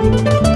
Música